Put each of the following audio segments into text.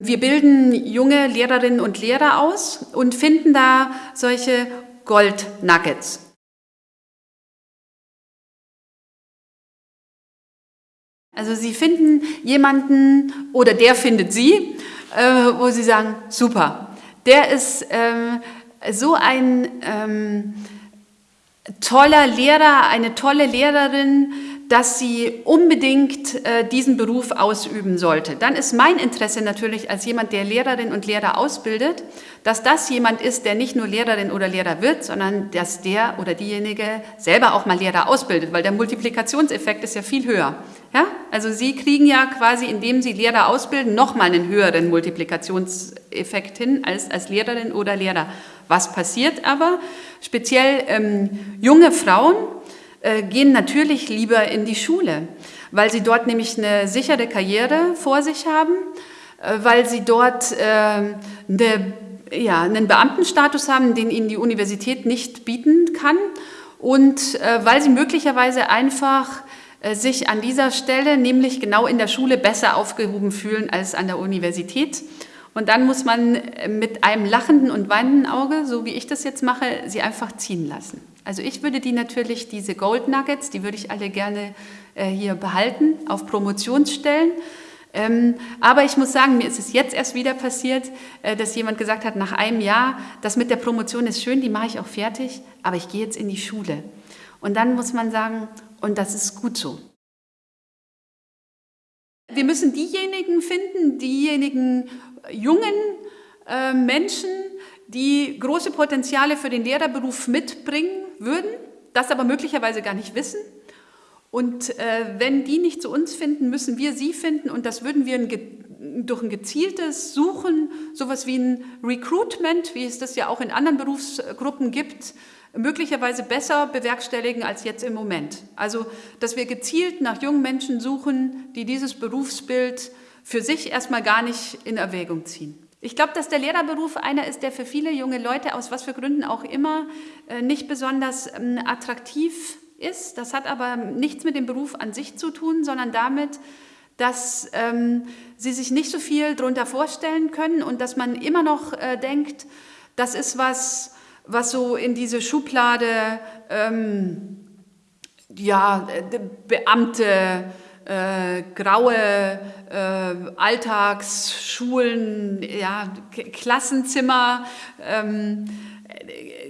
Wir bilden junge Lehrerinnen und Lehrer aus und finden da solche Gold-Nuggets. Also Sie finden jemanden oder der findet Sie, äh, wo Sie sagen, super, der ist ähm, so ein ähm, toller Lehrer, eine tolle Lehrerin, dass sie unbedingt äh, diesen Beruf ausüben sollte. Dann ist mein Interesse natürlich als jemand, der Lehrerinnen und Lehrer ausbildet, dass das jemand ist, der nicht nur Lehrerin oder Lehrer wird, sondern dass der oder diejenige selber auch mal Lehrer ausbildet, weil der Multiplikationseffekt ist ja viel höher. Ja? Also Sie kriegen ja quasi, indem Sie Lehrer ausbilden, nochmal einen höheren Multiplikationseffekt hin als als Lehrerin oder Lehrer. Was passiert aber? Speziell ähm, junge Frauen, gehen natürlich lieber in die Schule, weil sie dort nämlich eine sichere Karriere vor sich haben, äh, weil sie dort äh, eine, ja, einen Beamtenstatus haben, den ihnen die Universität nicht bieten kann und äh, weil sie möglicherweise einfach äh, sich an dieser Stelle, nämlich genau in der Schule, besser aufgehoben fühlen als an der Universität. Und dann muss man mit einem lachenden und weinenden Auge, so wie ich das jetzt mache, sie einfach ziehen lassen. Also ich würde die natürlich, diese Gold Nuggets, die würde ich alle gerne äh, hier behalten, auf Promotionsstellen. Ähm, aber ich muss sagen, mir ist es jetzt erst wieder passiert, äh, dass jemand gesagt hat, nach einem Jahr, das mit der Promotion ist schön, die mache ich auch fertig, aber ich gehe jetzt in die Schule. Und dann muss man sagen, und das ist gut so. Wir müssen diejenigen finden, diejenigen jungen äh, Menschen, die große Potenziale für den Lehrerberuf mitbringen, würden, das aber möglicherweise gar nicht wissen. Und äh, wenn die nicht zu uns finden, müssen wir sie finden und das würden wir durch ein gezieltes Suchen, sowas wie ein Recruitment, wie es das ja auch in anderen Berufsgruppen gibt, möglicherweise besser bewerkstelligen als jetzt im Moment. Also, dass wir gezielt nach jungen Menschen suchen, die dieses Berufsbild für sich erstmal gar nicht in Erwägung ziehen. Ich glaube, dass der Lehrerberuf einer ist, der für viele junge Leute, aus was für Gründen auch immer, äh, nicht besonders ähm, attraktiv ist. Das hat aber nichts mit dem Beruf an sich zu tun, sondern damit, dass ähm, sie sich nicht so viel darunter vorstellen können und dass man immer noch äh, denkt, das ist was, was so in diese Schublade ähm, ja, Beamte, äh, graue äh, Alltagsschulen, ja, Klassenzimmer ähm,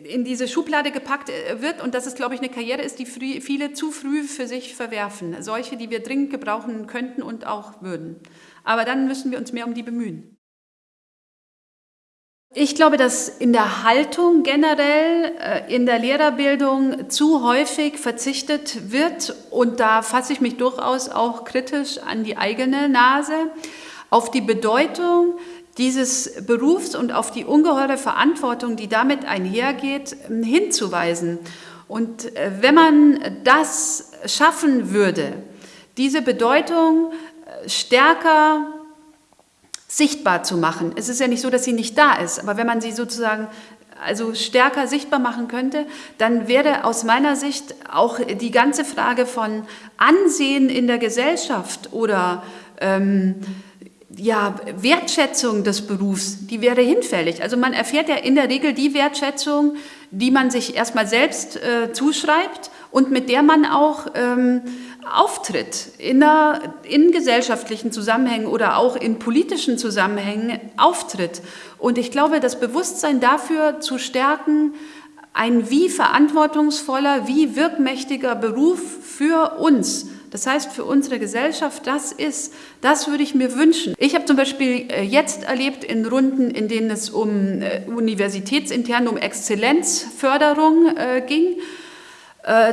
in diese Schublade gepackt äh, wird und dass es, glaube ich, eine Karriere ist, die viele zu früh für sich verwerfen. Solche, die wir dringend gebrauchen könnten und auch würden. Aber dann müssen wir uns mehr um die bemühen. Ich glaube, dass in der Haltung generell, äh, in der Lehrerbildung zu häufig verzichtet wird und da fasse ich mich durchaus auch kritisch an die eigene Nase, auf die Bedeutung dieses Berufs und auf die ungeheure Verantwortung, die damit einhergeht, hinzuweisen. Und äh, wenn man das schaffen würde, diese Bedeutung äh, stärker sichtbar zu machen. Es ist ja nicht so, dass sie nicht da ist, aber wenn man sie sozusagen also stärker sichtbar machen könnte, dann wäre aus meiner Sicht auch die ganze Frage von Ansehen in der Gesellschaft oder ähm, ja, Wertschätzung des Berufs, die wäre hinfällig. Also man erfährt ja in der Regel die Wertschätzung, die man sich erstmal selbst äh, zuschreibt und mit der man auch ähm, auftritt, in, der, in gesellschaftlichen Zusammenhängen oder auch in politischen Zusammenhängen auftritt. Und ich glaube, das Bewusstsein dafür zu stärken, ein wie verantwortungsvoller, wie wirkmächtiger Beruf für uns, das heißt für unsere Gesellschaft, das ist, das würde ich mir wünschen. Ich habe zum Beispiel äh, jetzt erlebt in Runden, in denen es um äh, universitätsintern, um Exzellenzförderung äh, ging,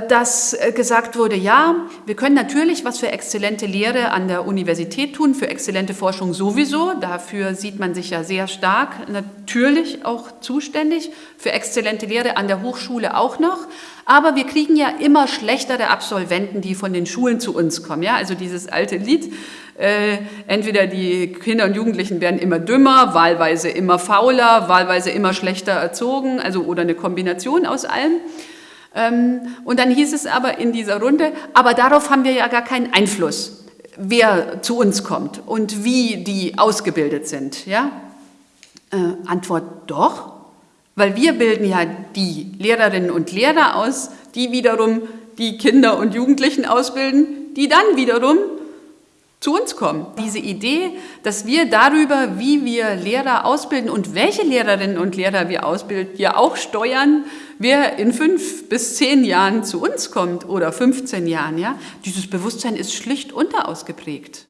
dass äh, gesagt wurde, ja, wir können natürlich was für exzellente Lehre an der Universität tun, für exzellente Forschung sowieso, dafür sieht man sich ja sehr stark natürlich auch zuständig, für exzellente Lehre an der Hochschule auch noch, aber wir kriegen ja immer schlechtere Absolventen, die von den Schulen zu uns kommen, ja, also dieses alte Lied, äh, entweder die Kinder und Jugendlichen werden immer dümmer, wahlweise immer fauler, wahlweise immer schlechter erzogen, also oder eine Kombination aus allem. Ähm, und dann hieß es aber in dieser Runde, aber darauf haben wir ja gar keinen Einfluss. wer zu uns kommt und wie die ausgebildet sind. Ja? Äh, Antwort doch, weil wir bilden ja die Lehrerinnen und Lehrer aus, die wiederum die Kinder und Jugendlichen ausbilden, die dann wiederum zu uns kommen. Diese Idee, dass wir darüber, wie wir Lehrer ausbilden und welche Lehrerinnen und Lehrer wir ausbilden, ja auch steuern, wer in fünf bis zehn Jahren zu uns kommt oder 15 Jahren, ja, dieses Bewusstsein ist schlicht unterausgeprägt.